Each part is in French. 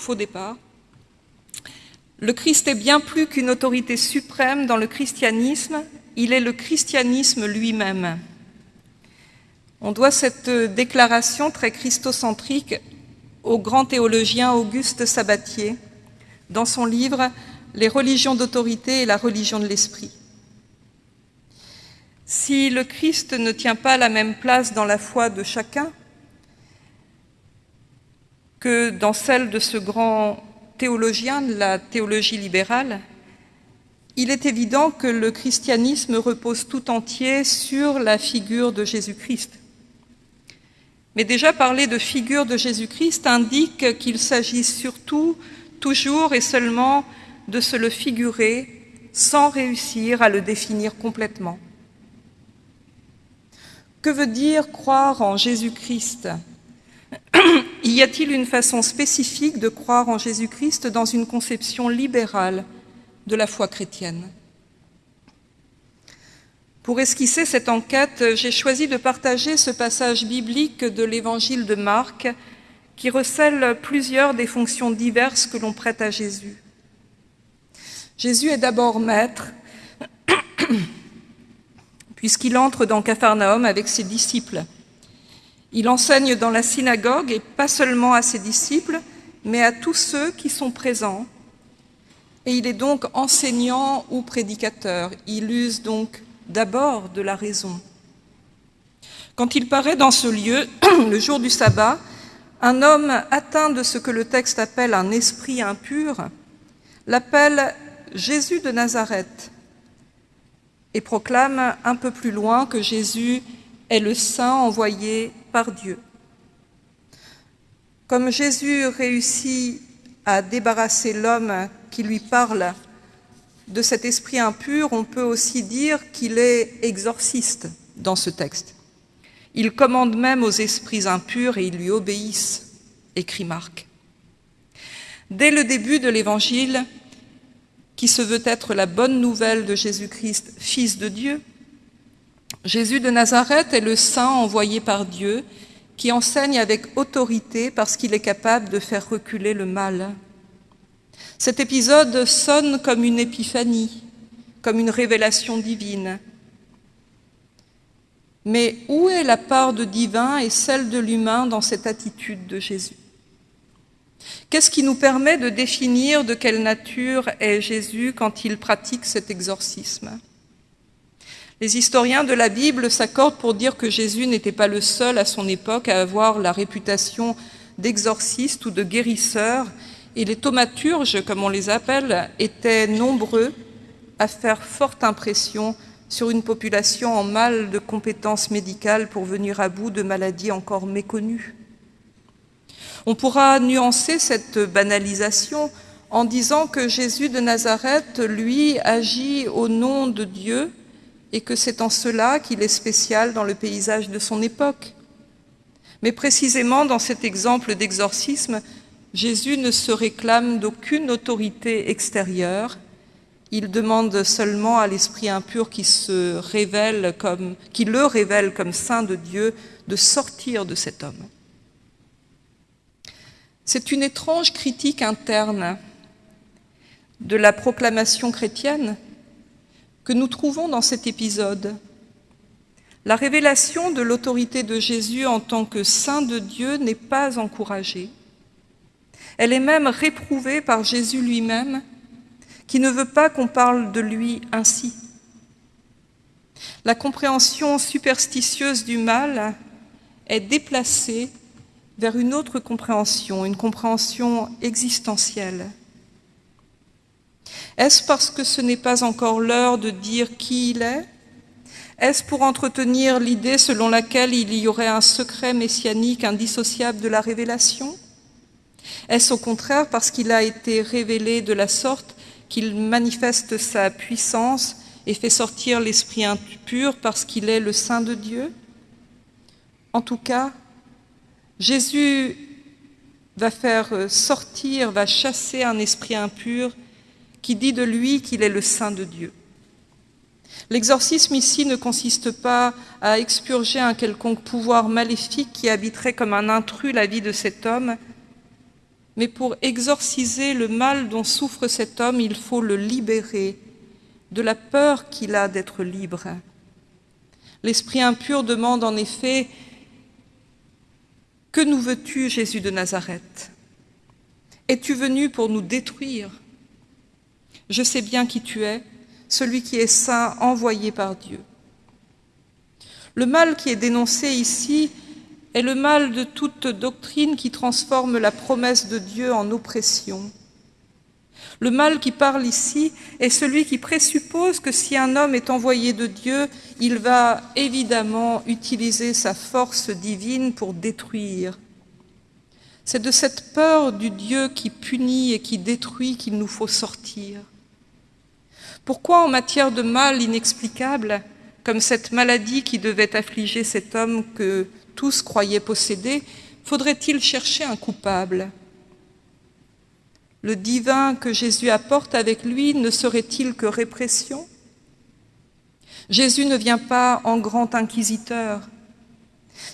faux départ. Le Christ est bien plus qu'une autorité suprême dans le christianisme, il est le christianisme lui-même. On doit cette déclaration très christocentrique au grand théologien Auguste Sabatier dans son livre « Les religions d'autorité et la religion de l'esprit ». Si le Christ ne tient pas la même place dans la foi de chacun que dans celle de ce grand théologien de la théologie libérale, il est évident que le christianisme repose tout entier sur la figure de Jésus-Christ. Mais déjà parler de figure de Jésus-Christ indique qu'il s'agit surtout, toujours et seulement de se le figurer sans réussir à le définir complètement. Que veut dire croire en Jésus-Christ? Y a-t-il une façon spécifique de croire en Jésus-Christ dans une conception libérale de la foi chrétienne? Pour esquisser cette enquête, j'ai choisi de partager ce passage biblique de l'évangile de Marc qui recèle plusieurs des fonctions diverses que l'on prête à Jésus. Jésus est d'abord maître, puisqu'il entre dans Capharnaüm avec ses disciples. Il enseigne dans la synagogue, et pas seulement à ses disciples, mais à tous ceux qui sont présents. Et il est donc enseignant ou prédicateur. Il use donc d'abord de la raison. Quand il paraît dans ce lieu, le jour du sabbat, un homme atteint de ce que le texte appelle un esprit impur l'appelle Jésus de Nazareth et proclame un peu plus loin que Jésus est le Saint envoyé par Dieu. Comme Jésus réussit à débarrasser l'homme qui lui parle de cet esprit impur, on peut aussi dire qu'il est exorciste dans ce texte. Il commande même aux esprits impurs et ils lui obéissent, écrit Marc. Dès le début de l'Évangile, qui se veut être la bonne nouvelle de Jésus-Christ, Fils de Dieu, Jésus de Nazareth est le saint envoyé par Dieu qui enseigne avec autorité parce qu'il est capable de faire reculer le mal. Cet épisode sonne comme une épiphanie, comme une révélation divine. Mais où est la part de divin et celle de l'humain dans cette attitude de Jésus? Qu'est-ce qui nous permet de définir de quelle nature est Jésus quand il pratique cet exorcisme? Les historiens de la Bible s'accordent pour dire que Jésus n'était pas le seul à son époque à avoir la réputation d'exorciste ou de guérisseur, et les thaumaturges, comme on les appelle, étaient nombreux à faire forte impression sur une population en mal de compétences médicales pour venir à bout de maladies encore méconnues. On pourra nuancer cette banalisation en disant que Jésus de Nazareth, lui, agit au nom de Dieu et que c'est en cela qu'il est spécial dans le paysage de son époque. Mais précisément dans cet exemple d'exorcisme, Jésus ne se réclame d'aucune autorité extérieure, il demande seulement à l'esprit impur qui, se révèle comme, le révèle comme saint de Dieu de sortir de cet homme. C'est une étrange critique interne de la proclamation chrétienne nous trouvons dans cet épisode. La révélation de l'autorité de Jésus en tant que Saint de Dieu n'est pas encouragée. Elle est même réprouvée par Jésus lui-même, qui ne veut pas qu'on parle de lui ainsi. La compréhension superstitieuse du mal est déplacée vers une autre compréhension, une compréhension existentielle. Est-ce parce que ce n'est pas encore l'heure de dire qui il est? Est-ce pour entretenir l'idée selon laquelle il y aurait un secret messianique indissociable de la révélation? Est-ce au contraire parce qu'il a été révélé de la sorte qu'il manifeste sa puissance et fait sortir l'esprit impur parce qu'il est le Saint de Dieu? En tout cas, Jésus va faire sortir, va chasser un esprit impur qui dit de lui qu'il est le Saint de Dieu. L'exorcisme ici ne consiste pas à expurger un quelconque pouvoir maléfique qui habiterait comme un intrus la vie de cet homme, mais pour exorciser le mal dont souffre cet homme, il faut le libérer de la peur qu'il a d'être libre. L'esprit impur demande en effet Que nous veux-tu, Jésus de Nazareth? Es-tu venu pour nous détruire? Je sais bien qui tu es, celui qui est saint, envoyé par Dieu. Le mal qui est dénoncé ici est le mal de toute doctrine qui transforme la promesse de Dieu en oppression. Le mal qui parle ici est celui qui présuppose que si un homme est envoyé de Dieu, il va évidemment utiliser sa force divine pour détruire. C'est de cette peur du Dieu qui punit et qui détruit qu'il nous faut sortir. Pourquoi en matière de mal inexplicable, comme cette maladie qui devait affliger cet homme que tous croyaient posséder, faudrait-il chercher un coupable? Le divin que Jésus apporte avec lui ne serait-il que répression? Jésus ne vient pas en grand inquisiteur.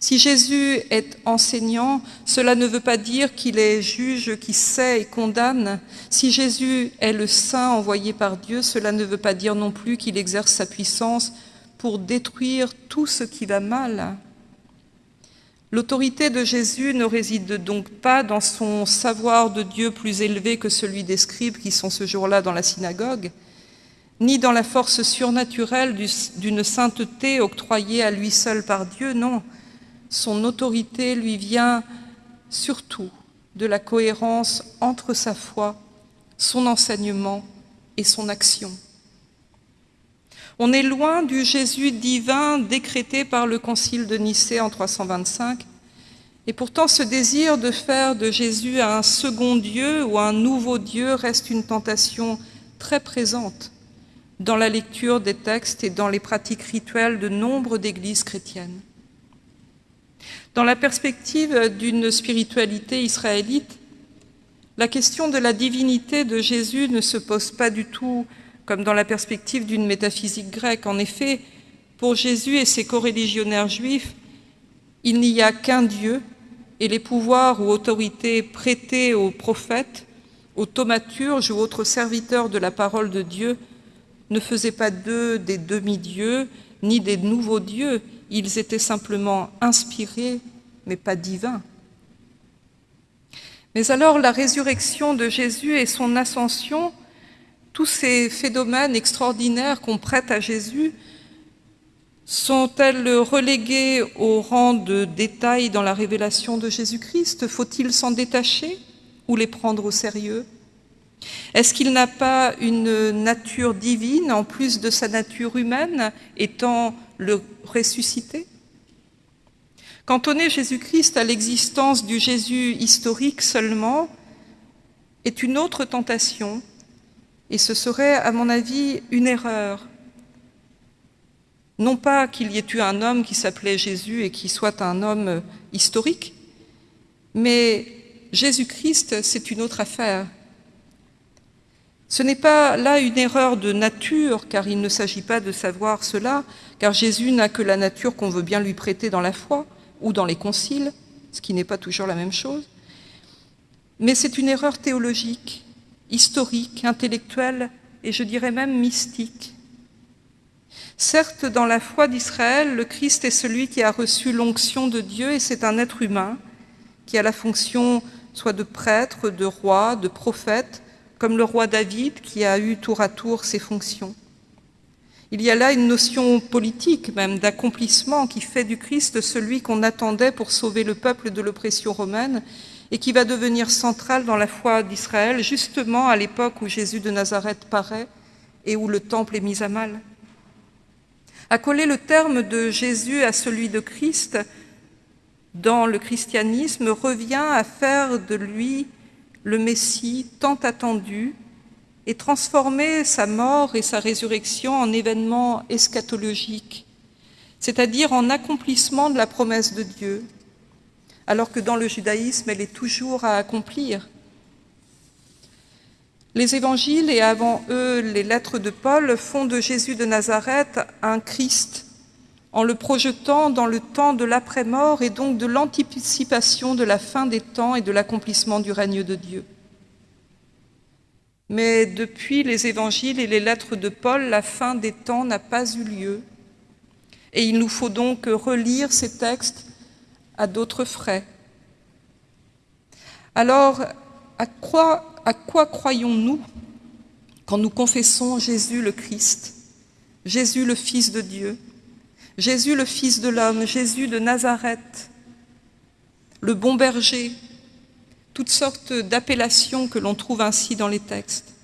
Si Jésus est enseignant, cela ne veut pas dire qu'il est juge qui sait et condamne. Si Jésus est le saint envoyé par Dieu, cela ne veut pas dire non plus qu'il exerce sa puissance pour détruire tout ce qui va mal. L'autorité de Jésus ne réside donc pas dans son savoir de Dieu plus élevé que celui des scribes qui sont ce jour-là dans la synagogue, ni dans la force surnaturelle d'une sainteté octroyée à lui seul par Dieu, non. Son autorité lui vient surtout de la cohérence entre sa foi, son enseignement et son action. On est loin du Jésus divin décrété par le Concile de Nicée en 325, et pourtant ce désir de faire de Jésus un second Dieu ou un nouveau Dieu reste une tentation très présente dans la lecture des textes et dans les pratiques rituelles de nombre d'églises chrétiennes. Dans la perspective d'une spiritualité israélite, la question de la divinité de Jésus ne se pose pas du tout comme dans la perspective d'une métaphysique grecque. En effet, pour Jésus et ses coreligionnaires juifs, il n'y a qu'un Dieu et les pouvoirs ou autorités prêtés aux prophètes, aux thaumaturges ou autres serviteurs de la parole de Dieu ne faisaient pas d'eux des demi-dieux ni des nouveaux dieux, ils étaient simplement inspirés, mais pas divins. Mais alors la résurrection de Jésus et son ascension tous ces phénomènes extraordinaires qu'on prête à Jésus sont-elles reléguées au rang de détails dans la révélation de Jésus-Christ? Faut-il s'en détacher ou les prendre au sérieux? Est-ce qu'il n'a pas une nature divine en plus de sa nature humaine, étant le ressuscité Cantonner Jésus-Christ à l'existence du Jésus historique seulement est une autre tentation et ce serait, à mon avis, une erreur. Non pas qu'il y ait eu un homme qui s'appelait Jésus et qui soit un homme historique, mais Jésus-Christ, c'est une autre affaire. Ce n'est pas là une erreur de nature, car il ne s'agit pas de savoir cela, car Jésus n'a que la nature qu'on veut bien lui prêter dans la foi ou dans les conciles, ce qui n'est pas toujours la même chose, mais c'est une erreur théologique historique, intellectuel et je dirais même mystique. Certes, dans la foi d'Israël, le Christ est celui qui a reçu l'onction de Dieu et c'est un être humain qui a la fonction soit de prêtre, de roi, de prophète, comme le roi David qui a eu tour à tour ses fonctions. Il y a là une notion politique même d'accomplissement qui fait du Christ celui qu'on attendait pour sauver le peuple de l'oppression romaine et qui va devenir centrale dans la foi d'Israël, justement à l'époque où Jésus de Nazareth paraît et où le temple est mis à mal. Accoler le terme de Jésus à celui de Christ dans le christianisme revient à faire de lui le Messie tant attendu et transformer sa mort et sa résurrection en événements eschatologiques, c'est-à-dire en accomplissement de la promesse de Dieu, alors que dans le judaïsme, elle est toujours à accomplir. Les évangiles et avant eux les lettres de Paul font de Jésus de Nazareth un Christ en le projetant dans le temps de l'après-mort et donc de l'anticipation de la fin des temps et de l'accomplissement du règne de Dieu. Mais depuis les évangiles et les lettres de Paul, la fin des temps n'a pas eu lieu. Et il nous faut donc relire ces textes à d'autres frais. Alors, à quoi, croyons-nous quand nous confessons Jésus le Christ, Jésus le Fils de Dieu? Jésus le Fils de l'homme, Jésus de Nazareth, le bon berger, toutes sortes d'appellations que l'on trouve ainsi dans les textes.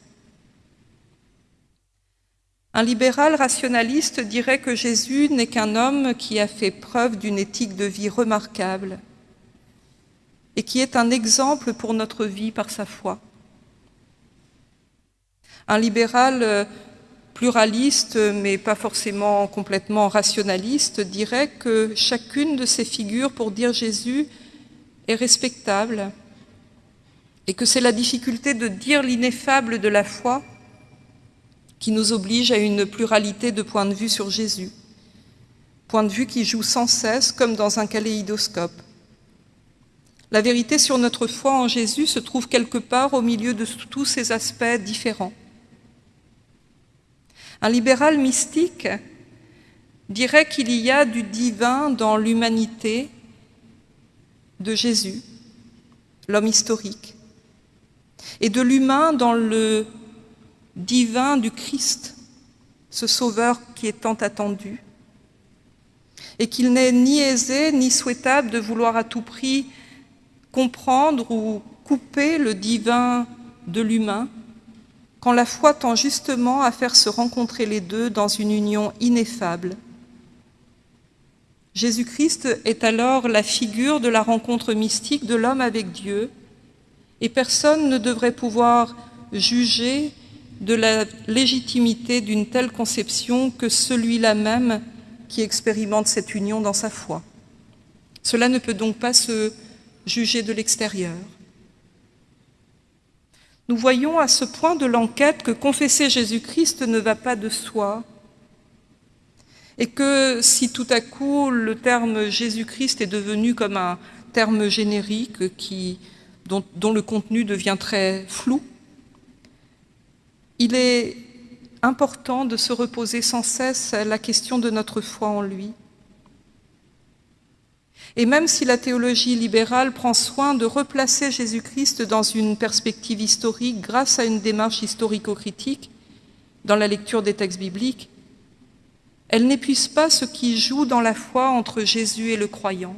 Un libéral rationaliste dirait que Jésus n'est qu'un homme qui a fait preuve d'une éthique de vie remarquable et qui est un exemple pour notre vie par sa foi. Un libéral pluraliste, mais pas forcément complètement rationaliste, dirait que chacune de ces figures pour dire Jésus est respectable et que c'est la difficulté de dire l'ineffable de la foi qui nous oblige à une pluralité de points de vue sur Jésus, point de vue qui joue sans cesse comme dans un kaléidoscope. La vérité sur notre foi en Jésus se trouve quelque part au milieu de tous ces aspects différents. Un libéral mystique dirait qu'il y a du divin dans l'humanité de Jésus, l'homme historique, et de l'humain dans le divin du Christ, ce sauveur qui est tant attendu, et qu'il n'est ni aisé ni souhaitable de vouloir à tout prix comprendre ou couper le divin de l'humain, quand la foi tend justement à faire se rencontrer les deux dans une union ineffable. Jésus-Christ est alors la figure de la rencontre mystique de l'homme avec Dieu, et personne ne devrait pouvoir juger de la légitimité d'une telle conception que celui-là même qui expérimente cette union dans sa foi. Cela ne peut donc pas se juger de l'extérieur. Nous voyons à ce point de l'enquête que confesser Jésus-Christ ne va pas de soi et que si tout à coup le terme Jésus-Christ est devenu comme un terme générique qui, dont, dont le contenu devient très flou, il est important de se reposer sans cesse la question de notre foi en lui. Et même si la théologie libérale prend soin de replacer Jésus-Christ dans une perspective historique grâce à une démarche historico-critique dans la lecture des textes bibliques, elle n'épuise pas ce qui joue dans la foi entre Jésus et le croyant.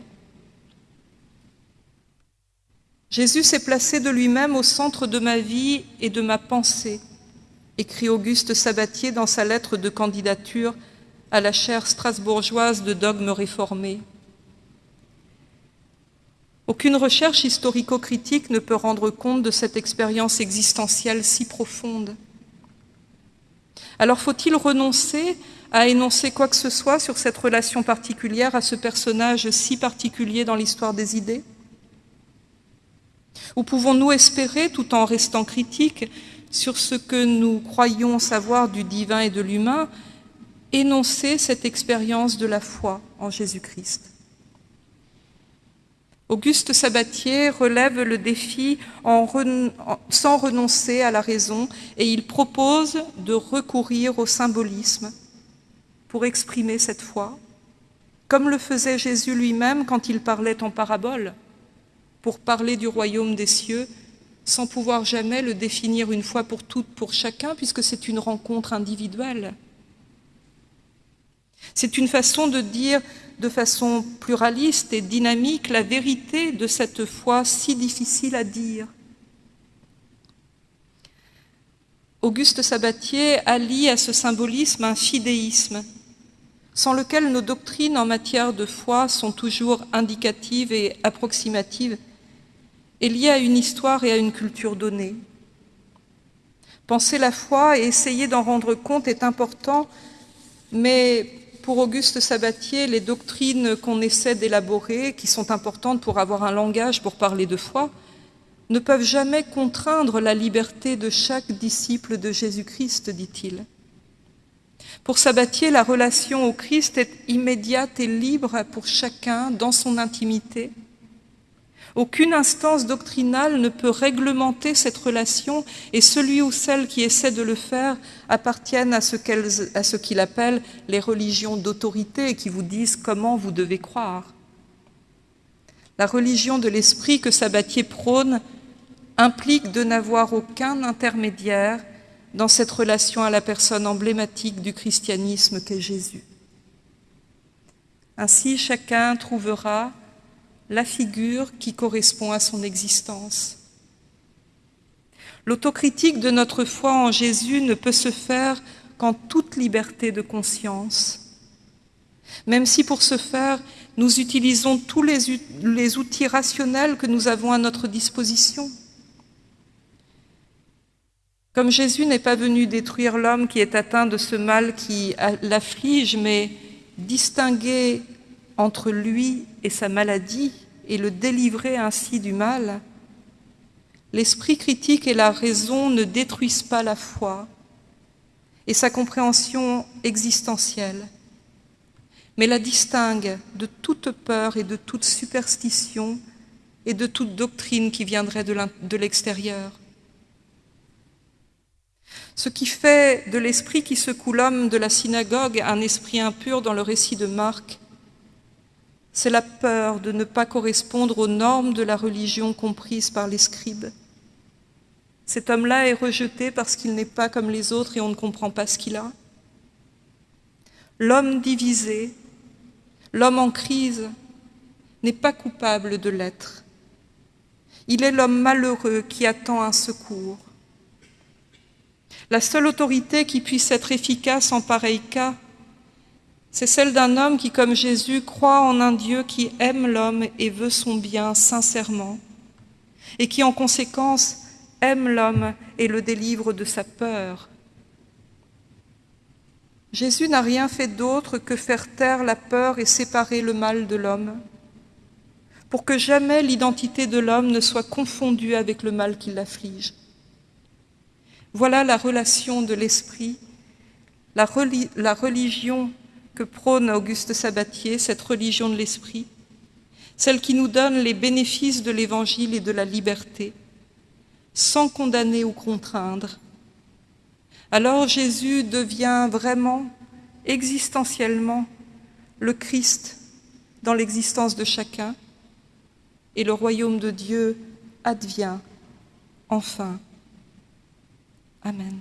Jésus s'est placé de lui-même au centre de ma vie et de ma pensée, écrit Auguste Sabatier dans sa lettre de candidature à la chaire strasbourgeoise de dogmes réformés. Aucune recherche historico-critique ne peut rendre compte de cette expérience existentielle si profonde. Alors faut-il renoncer à énoncer quoi que ce soit sur cette relation particulière à ce personnage si particulier dans l'histoire des idées? Ou pouvons-nous espérer, tout en restant critiques sur ce que nous croyons savoir du divin et de l'humain, énoncer cette expérience de la foi en Jésus-Christ? Auguste Sabatier relève le défi sans renoncer à la raison et il propose de recourir au symbolisme pour exprimer cette foi, comme le faisait Jésus lui-même quand il parlait en parabole, pour parler du royaume des cieux, sans pouvoir jamais le définir une fois pour toutes pour chacun, puisque c'est une rencontre individuelle. C'est une façon de dire de façon pluraliste et dynamique la vérité de cette foi si difficile à dire. Auguste Sabatier allie à ce symbolisme un fidéisme, sans lequel nos doctrines en matière de foi sont toujours indicatives et approximatives, et liées à une histoire et à une culture donnée. Penser la foi et essayer d'en rendre compte est important, mais pour Auguste Sabatier, les doctrines qu'on essaie d'élaborer, qui sont importantes pour avoir un langage pour parler de foi, ne peuvent jamais contraindre la liberté de chaque disciple de Jésus-Christ, dit-il. Pour Sabatier, la relation au Christ est immédiate et libre pour chacun dans son intimité. Aucune instance doctrinale ne peut réglementer cette relation et celui ou celle qui essaie de le faire appartiennent à ce qu'il appelle les religions d'autorité qui vous disent comment vous devez croire. La religion de l'esprit que Sabatier prône implique de n'avoir aucun intermédiaire dans cette relation à la personne emblématique du christianisme qu'est Jésus. Ainsi, chacun trouvera la figure qui correspond à son existence. L'autocritique de notre foi en Jésus ne peut se faire qu'en toute liberté de conscience, même si pour ce faire, nous utilisons tous les, outils rationnels que nous avons à notre disposition. Comme Jésus n'est pas venu détruire l'homme qui est atteint de ce mal qui l'afflige, mais distinguer entre lui et sa maladie et le délivrer ainsi du mal, l'esprit critique et la raison ne détruisent pas la foi et sa compréhension existentielle, mais la distinguent de toute peur et de toute superstition et de toute doctrine qui viendrait de l'extérieur. Ce qui fait de l'esprit qui secoue l'homme de la synagogue un esprit impur dans le récit de Marc, c'est la peur de ne pas correspondre aux normes de la religion comprises par les scribes. Cet homme-là est rejeté parce qu'il n'est pas comme les autres et on ne comprend pas ce qu'il a. L'homme divisé, l'homme en crise, n'est pas coupable de l'être. Il est l'homme malheureux qui attend un secours. La seule autorité qui puisse être efficace en pareil cas, c'est celle d'un homme qui, comme Jésus, croit en un Dieu qui aime l'homme et veut son bien sincèrement, et qui, en conséquence, aime l'homme et le délivre de sa peur. Jésus n'a rien fait d'autre que faire taire la peur et séparer le mal de l'homme, pour que jamais l'identité de l'homme ne soit confondue avec le mal qui l'afflige. Voilà la relation de l'esprit, la, religion que prône Auguste Sabatier, cette religion de l'esprit, celle qui nous donne les bénéfices de l'Évangile et de la liberté, sans condamner ou contraindre. Alors Jésus devient vraiment, existentiellement, le Christ dans l'existence de chacun, et le royaume de Dieu advient enfin. Amen.